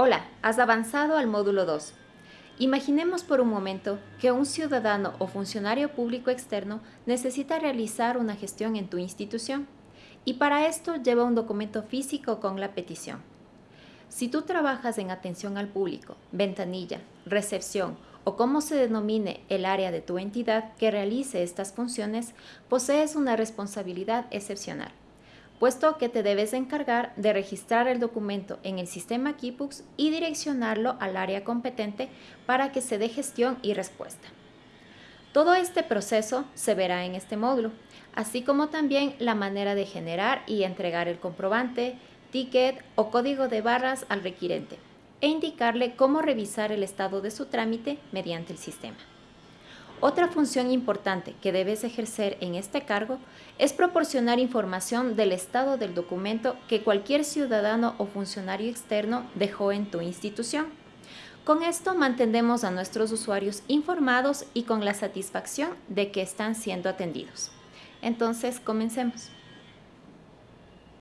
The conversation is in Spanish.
Hola, has avanzado al módulo 2. Imaginemos por un momento que un ciudadano o funcionario público externo necesita realizar una gestión en tu institución y para esto lleva un documento físico con la petición. Si tú trabajas en atención al público, ventanilla, recepción o como se denomine el área de tu entidad que realice estas funciones, posees una responsabilidad excepcional puesto que te debes encargar de registrar el documento en el sistema Kipux y direccionarlo al área competente para que se dé gestión y respuesta. Todo este proceso se verá en este módulo, así como también la manera de generar y entregar el comprobante, ticket o código de barras al requirente e indicarle cómo revisar el estado de su trámite mediante el sistema. Otra función importante que debes ejercer en este cargo es proporcionar información del estado del documento que cualquier ciudadano o funcionario externo dejó en tu institución. Con esto mantendemos a nuestros usuarios informados y con la satisfacción de que están siendo atendidos. Entonces, comencemos.